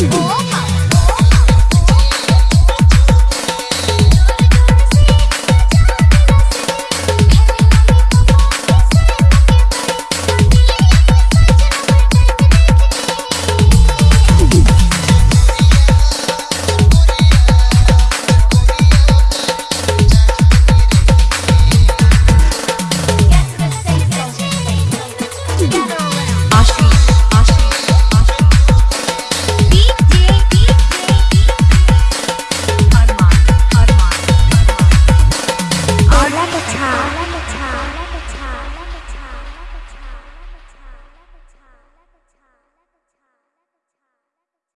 Oh.